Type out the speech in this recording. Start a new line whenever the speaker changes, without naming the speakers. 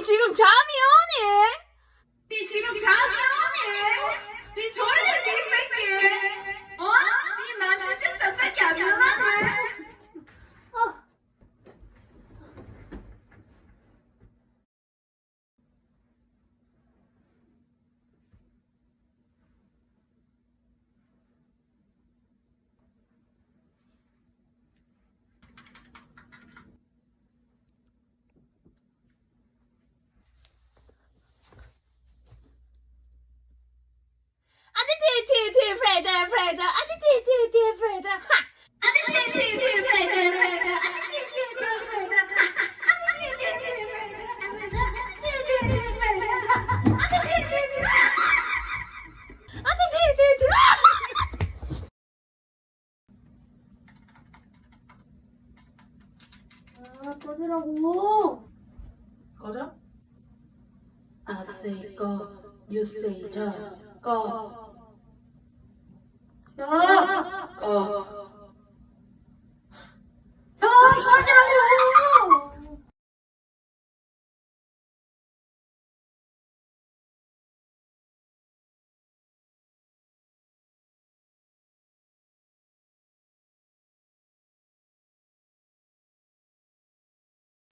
니 지금 잠 프레저 프레저 아니 티티티 프레저 하!
아니 티티티 프레자 프레자 아니 티티티 프레자 아니 티티티 프레자 프레자 아니 티티티 프레자 아니 티티티
아니 티티티
아 꺼지라고
꺼져? I say go, you say 저, 꺼.
야
꺼.